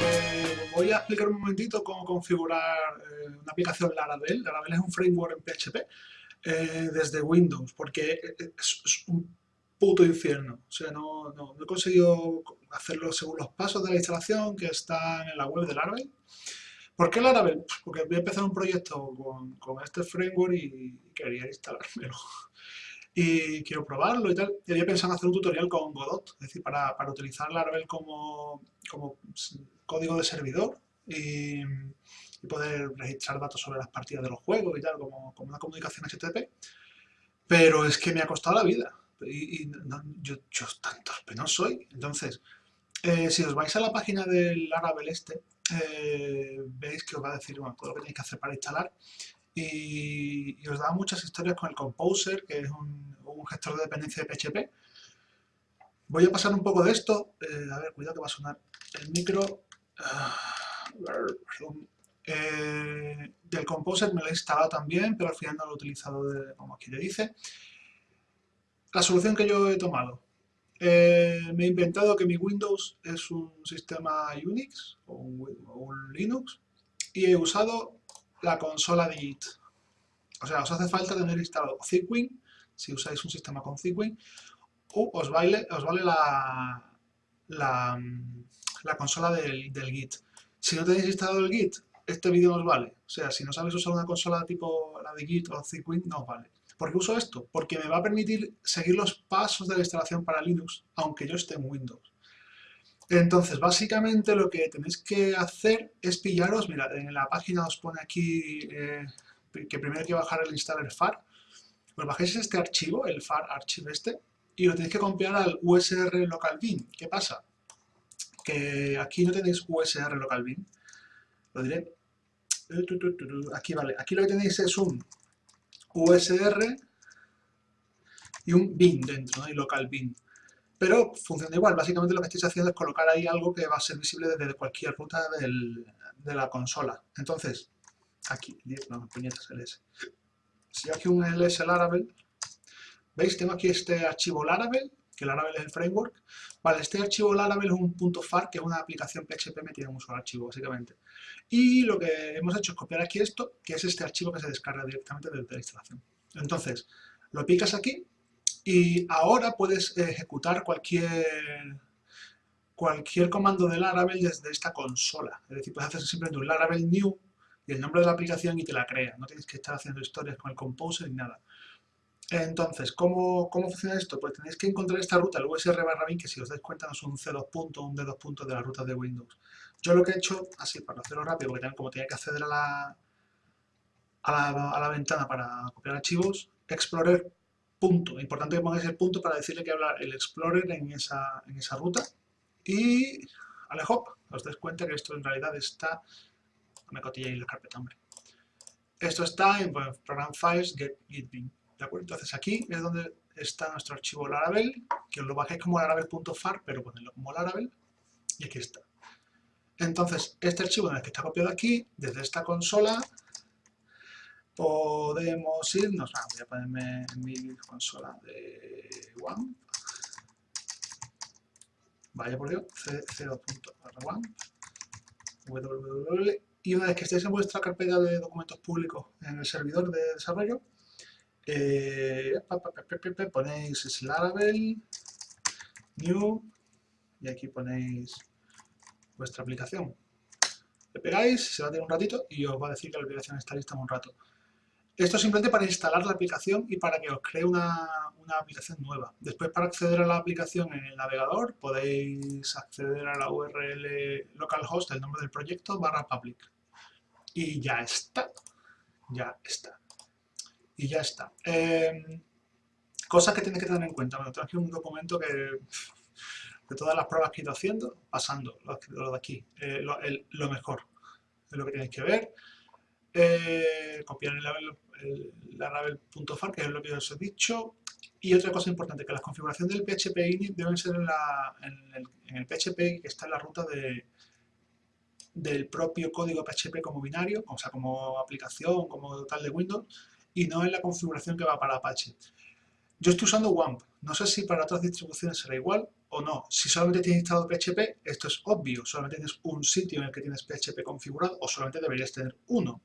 Eh, voy a explicar un momentito cómo configurar eh, una aplicación Laravel. Laravel es un framework en PHP eh, desde Windows, porque es, un puto infierno. O sea, no, no, he conseguido hacerlo según los pasos de la instalación que están en la web de Laravel. ¿Por qué Laravel? Porque voy a empezar un proyecto con este framework y quería instalármelo y quiero probarlo y tal. Y había pensado en hacer un tutorial con Godot, es decir, para, para utilizar Laravel como, como, código de servidor y, poder registrar datos sobre las partidas de los juegos y tal, como, como una comunicación HTTP. Pero es que me ha costado la vida y, yo, yo tanto no soy. Entonces, eh, si os vais a la página del Laravel este, eh, veis que os va a decir bueno, todo lo que tenéis que hacer para instalar y, os da muchas historias con el Composer, que es un, gestor de dependencia de PHP. Voy a pasar un poco de esto. Eh, a ver, cuidado que va a sonar el micro. Ah, eh, del Composer me lo he instalado también, pero al final no lo he utilizado como aquí le dice. La solución que yo he tomado. Eh, me he inventado que mi Windows es un sistema Unix o un Linux y he usado la consola de Git. O sea, os hace falta tener instalado Zipwing, si usáis un sistema con Zipwing, o os vale, os vale la, la, consola del, Git. Si no tenéis instalado el Git, este vídeo os vale. O sea, si no sabéis usar una consola tipo la de Git o Zipwing, no os vale. ¿Por qué uso esto? Porque me va a permitir seguir los pasos de la instalación para Linux, aunque yo esté en Windows. Entonces, básicamente lo que tenéis que hacer es pillaros, mira, en la página os pone aquí eh, que primero hay que bajar el installer FAR. Pues bajáis este archivo, el FAR archivo este, y lo tenéis que copiar al USR local bin. ¿Qué pasa? Que aquí no tenéis USR local bin. Lo diré. Aquí vale. Aquí lo que tenéis es un USR y un bin dentro, ¿no? Y local bin pero funciona igual. Básicamente lo que estáis haciendo es colocar ahí algo que va a ser visible desde cualquier ruta de la consola. Entonces, aquí, no, puñetas ls. Si aquí un ls Laravel, ¿veis? Tengo aquí este archivo Laravel, que Laravel es el framework. Vale, este archivo Laravel es un punto .far, que es una aplicación PHP metida en un solo archivo, básicamente. Y lo que hemos hecho es copiar aquí esto, que es este archivo que se descarga directamente desde la instalación. Entonces, lo picas aquí y ahora puedes ejecutar cualquier, cualquier comando de Laravel desde esta consola. Es decir, puedes hacer simplemente un Laravel New y el nombre de la aplicación y te la crea. No tienes que estar haciendo historias con el Composer ni nada. Entonces, ¿cómo, ¿cómo, funciona esto? Pues tenéis que encontrar esta ruta, el USR barra bin, que si os dais cuenta no es un C2 punto, un D2 punto de la ruta de Windows. Yo lo que he hecho, así para hacerlo rápido, porque como tenía que acceder a la, a la, ventana para copiar archivos, Explorer punto. Importante que pongáis el punto para decirle que habla el Explorer en esa, en esa ruta. Y hop, os dais cuenta que esto en realidad está... Me en la carpeta, hombre. Esto está en Program Files, Get. ¿De acuerdo? Entonces aquí es donde está nuestro archivo Laravel, que lo bajéis como laravel.far, pero ponedlo como Laravel, y aquí está. Entonces, este archivo en el que está copiado aquí, desde esta consola, podemos irnos, ah, voy a ponerme mi consola de WAMP, vaya por Dios, c0.1 www, y una vez que estéis en vuestra carpeta de documentos públicos en el servidor de desarrollo, eh, ponéis Laravel, New, y aquí ponéis vuestra aplicación. Le pegáis, se va a tener un ratito y os va a decir que la aplicación está lista en un rato. Esto simplemente para instalar la aplicación y para que os cree una, aplicación nueva. Después para acceder a la aplicación en el navegador podéis acceder a la URL localhost, el nombre del proyecto, barra public. Y ya está. Ya está. Y ya está. Eh, cosas que tienes que tener en cuenta. Bueno, tengo aquí un documento que de todas las pruebas que he ido haciendo, pasando lo, de aquí, eh, lo, mejor es lo que tenéis que ver. Eh, copiar el, el, Laravel.far, que es lo que os he dicho. Y otra cosa importante, que la configuración del PHP init deben ser en, el, PHP que está en la ruta de, del propio código PHP como binario, o sea, como aplicación, como tal de Windows, y no en la configuración que va para Apache. Yo estoy usando WAMP. No sé si para otras distribuciones será igual o no. Si solamente tienes instalado PHP, esto es obvio. Solamente tienes un sitio en el que tienes PHP configurado o solamente deberías tener uno.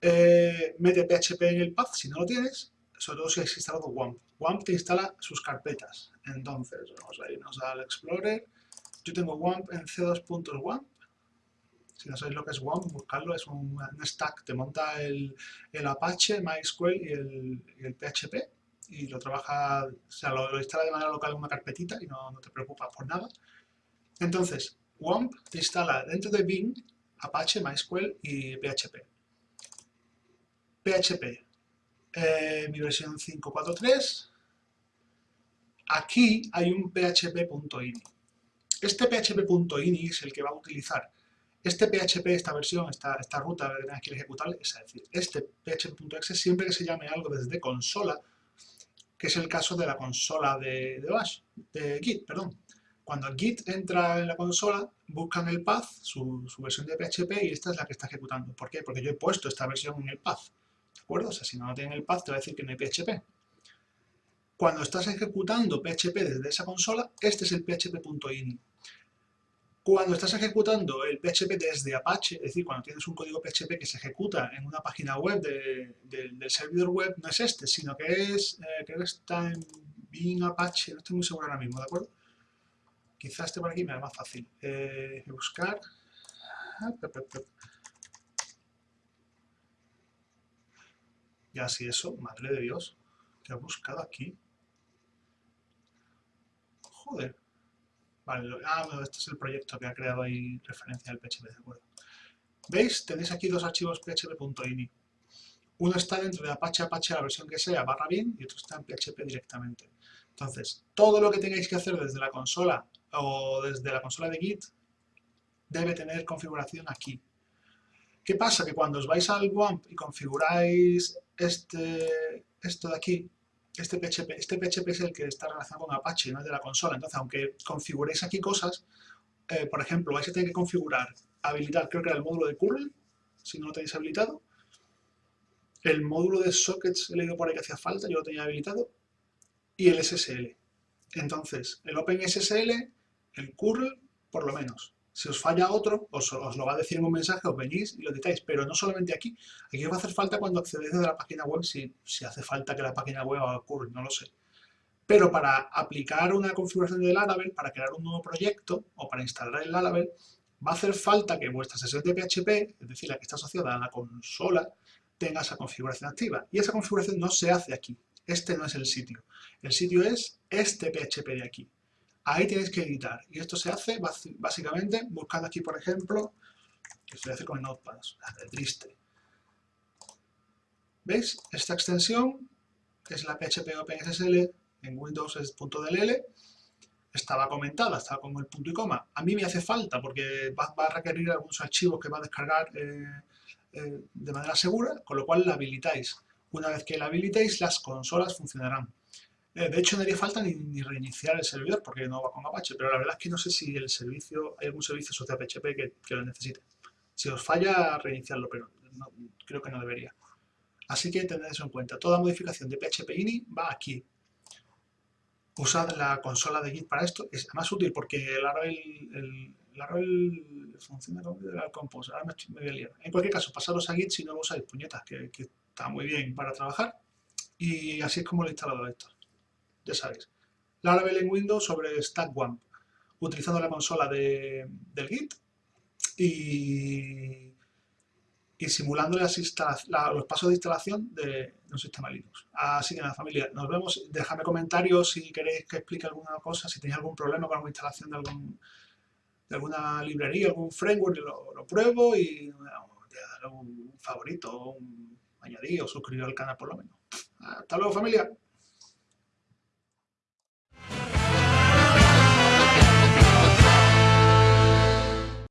Eh, mete PHP en el path si no lo tienes, sobre todo si has instalado WAMP. WAMP te instala sus carpetas. Entonces, vamos a irnos al Explorer. Yo tengo WAMP en c2.wamp. Si no sabéis lo que es WAMP, buscarlo. Es un, stack, te monta el, Apache, MySQL y el, PHP. Y lo trabaja, o sea, lo, instala de manera local en una carpetita y no, te preocupas por nada. Entonces, WAMP te instala dentro de Bing Apache, MySQL y PHP. PHP, eh, mi versión 5.4.3. Aquí hay un php.ini. Este php.ini es el que va a utilizar este PHP, esta versión, esta, esta ruta que tengas que ejecutar, es decir, este php.exe siempre que se llame algo desde consola, que es el caso de la consola de, Git, perdón. Cuando Git entra en la consola, buscan el path, su, su, versión de PHP, y esta es la que está ejecutando. ¿Por qué? Porque yo he puesto esta versión en el path. ¿De acuerdo? O sea, si no lo tiene el path, te va a decir que no hay PHP. Cuando estás ejecutando PHP desde esa consola, este es el php.ini. Cuando estás ejecutando el PHP desde Apache, es decir, cuando tienes un código PHP que se ejecuta en una página web del servidor web, no es este, sino que es, eh, creo que está en Bing Apache, no estoy muy seguro ahora mismo, ¿de acuerdo? Quizás este por aquí me da más fácil. Eh, buscar... Ah, y así eso, madre de Dios, que ha buscado aquí. Joder. Vale, ah, este es el proyecto que ha creado ahí referencia al PHP, de acuerdo. ¿Veis? Tenéis aquí dos archivos php.ini. Uno está dentro de Apache Apache, la versión que sea, barra bien, y otro está en PHP directamente. Entonces, todo lo que tengáis que hacer desde la consola o desde la consola de Git debe tener configuración aquí. ¿Qué pasa? Que cuando os vais al WAMP y configuráis este, esto de aquí, este PHP, este PHP es el que está relacionado con Apache, no es de la consola. Entonces, aunque configuréis aquí cosas, eh, por ejemplo, vais a tener que configurar, habilitar, creo que era el módulo de curl, si no lo tenéis habilitado. El módulo de sockets, he leído por ahí que hacía falta, yo lo tenía habilitado. Y el SSL. Entonces, el OpenSSL, el curl, por lo menos. Si os falla otro, os, lo va a decir en un mensaje, os venís y lo editáis, pero no solamente aquí. Aquí os va a hacer falta cuando accedéis desde la página web, si, hace falta que la página web ocurra, no lo sé. Pero para aplicar una configuración de Laravel, para crear un nuevo proyecto o para instalar el Laravel, va a hacer falta que vuestra sesión de PHP, es decir, la que está asociada a la consola, tenga esa configuración activa. Y esa configuración no se hace aquí. Este no es el sitio. El sitio es este PHP de aquí. Ahí tienes que editar. Y esto se hace básicamente buscando aquí, por ejemplo, que se hace con Notepad, es triste. ¿Veis? Esta extensión, es la PHP OpenSSL, en Windows es .dll, estaba comentada, estaba con el punto y coma. A mí me hace falta porque va, a requerir algunos archivos que va a descargar eh, eh, de manera segura, con lo cual la habilitáis. Una vez que la habilitéis, las consolas funcionarán. Eh, de hecho, no haría falta ni, reiniciar el servidor porque no va con Apache, pero la verdad es que no sé si el servicio, hay algún servicio asociado a PHP que, lo necesite. Si os falla, reiniciarlo, pero creo que no debería. Así que tened eso en cuenta. Toda modificación de PHP ini va aquí. Usad la consola de Git para esto. Es más útil porque el Laravel, el, Laravel funciona como el Compose. Ahora me, me, voy a liar. En cualquier caso, pasaros a Git si no lo usáis, puñetas, que está muy bien para trabajar. Y así es como lo he instalado esto ya sabéis. Laravel en Windows sobre StackWAMP, utilizando la consola de, del Git y, y simulando las los pasos de instalación de, un sistema Linux. Así que nada, familia, nos vemos. Dejadme comentarios si queréis que explique alguna cosa, si tenéis algún problema con la instalación de, algún, de alguna librería, algún framework, lo, pruebo y darle un favorito, un añadido, suscribir al canal por lo menos. Hasta luego, familia.